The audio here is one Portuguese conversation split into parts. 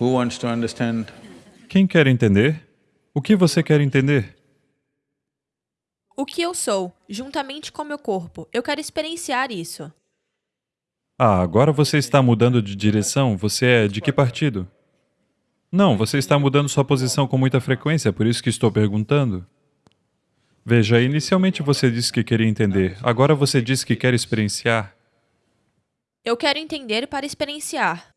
Who wants to understand? Quem quer entender? O que você quer entender? O que eu sou, juntamente com meu corpo. Eu quero experienciar isso. Ah, agora você está mudando de direção. Você é de que partido? Não, você está mudando sua posição com muita frequência, por isso que estou perguntando. Veja, inicialmente você disse que queria entender, agora você diz que quer experienciar. Eu quero entender para experienciar.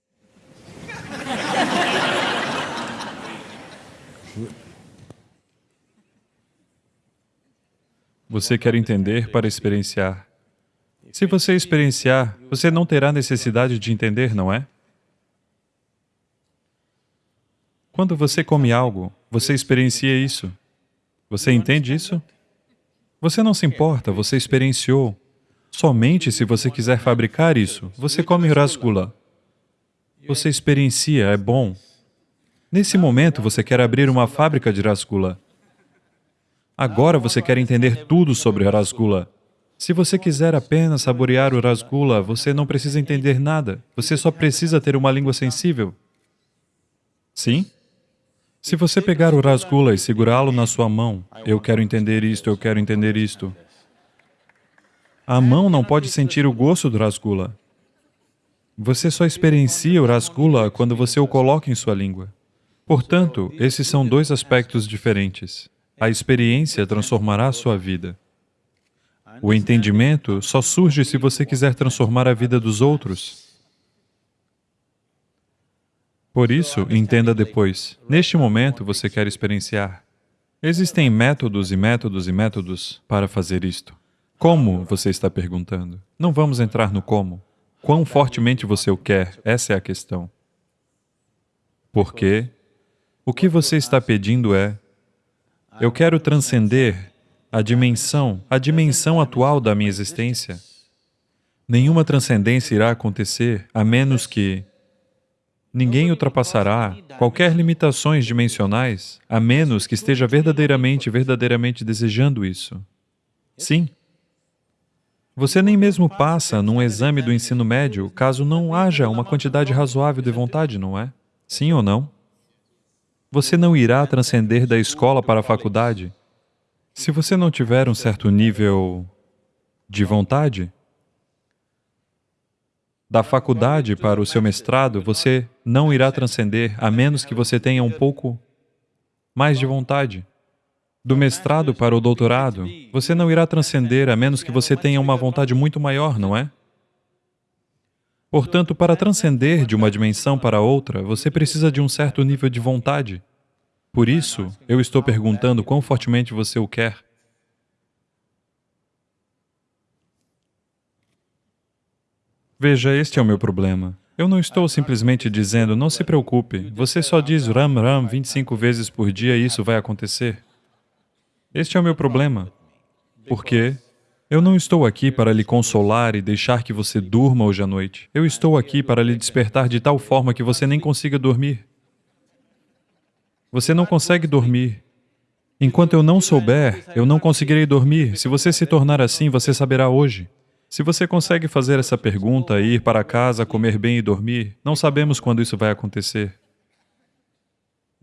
Você quer entender para experienciar. Se você experienciar, você não terá necessidade de entender, não é? Quando você come algo, você experiencia isso. Você entende isso? Você não se importa, você experienciou. Somente se você quiser fabricar isso, você come rasgula. Você experiencia, é bom. Nesse momento, você quer abrir uma fábrica de rasgula. Agora você quer entender tudo sobre rasgula. Se você quiser apenas saborear o rasgula, você não precisa entender nada. Você só precisa ter uma língua sensível. Sim? Se você pegar o rasgula e segurá-lo na sua mão, eu quero entender isto, eu quero entender isto. A mão não pode sentir o gosto do rasgula. Você só experiencia o rasgula quando você o coloca em sua língua. Portanto, esses são dois aspectos diferentes. A experiência transformará a sua vida. O entendimento só surge se você quiser transformar a vida dos outros. Por isso, entenda depois. Neste momento, você quer experienciar. Existem métodos e métodos e métodos para fazer isto. Como, você está perguntando? Não vamos entrar no como. Quão fortemente você o quer, essa é a questão. Porque o que você está pedindo é eu quero transcender a dimensão, a dimensão atual da minha existência. Nenhuma transcendência irá acontecer a menos que ninguém ultrapassará qualquer limitações dimensionais, a menos que esteja verdadeiramente, verdadeiramente desejando isso. Sim. Você nem mesmo passa num exame do ensino médio caso não haja uma quantidade razoável de vontade, não é? Sim ou não? Você não irá transcender da escola para a faculdade se você não tiver um certo nível de vontade. Da faculdade para o seu mestrado, você não irá transcender a menos que você tenha um pouco mais de vontade. Do mestrado para o doutorado, você não irá transcender a menos que você tenha uma vontade muito maior, não é? Portanto, para transcender de uma dimensão para outra, você precisa de um certo nível de vontade. Por isso, eu estou perguntando quão fortemente você o quer. Veja, este é o meu problema. Eu não estou simplesmente dizendo, não se preocupe, você só diz Ram Ram 25 vezes por dia e isso vai acontecer. Este é o meu problema. Porque eu não estou aqui para lhe consolar e deixar que você durma hoje à noite. Eu estou aqui para lhe despertar de tal forma que você nem consiga dormir. Você não consegue dormir. Enquanto eu não souber, eu não conseguirei dormir. Se você se tornar assim, você saberá hoje. Se você consegue fazer essa pergunta, ir para casa, comer bem e dormir, não sabemos quando isso vai acontecer.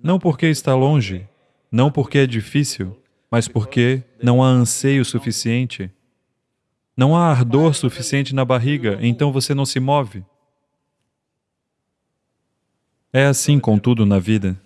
Não porque está longe, não porque é difícil, mas porque não há anseio suficiente não há ardor suficiente na barriga, então você não se move. É assim com tudo na vida.